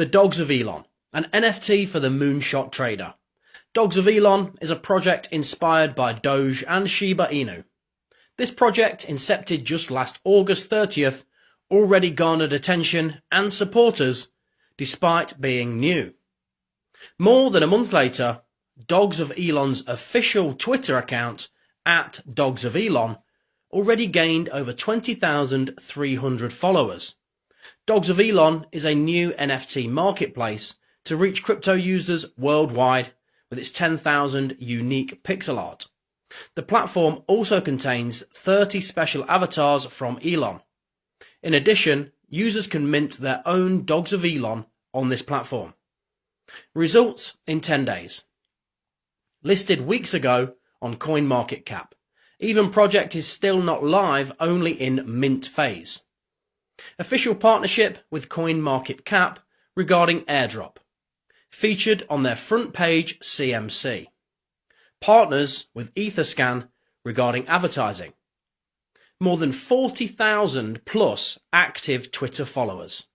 The Dogs of Elon, an NFT for the moonshot trader. Dogs of Elon is a project inspired by Doge and Shiba Inu. This project, incepted just last August 30th, already garnered attention and supporters despite being new. More than a month later, Dogs of Elon's official Twitter account, at Dogs of Elon, already gained over 20,300 followers. Dogs of Elon is a new NFT marketplace to reach crypto users worldwide with its 10,000 unique pixel art. The platform also contains 30 special avatars from Elon. In addition, users can mint their own Dogs of Elon on this platform. Results in 10 days. Listed weeks ago on CoinMarketCap. Even project is still not live, only in mint phase. Official partnership with CoinMarketCap regarding airdrop. Featured on their front page CMC. Partners with Etherscan regarding advertising. More than 40,000 plus active Twitter followers.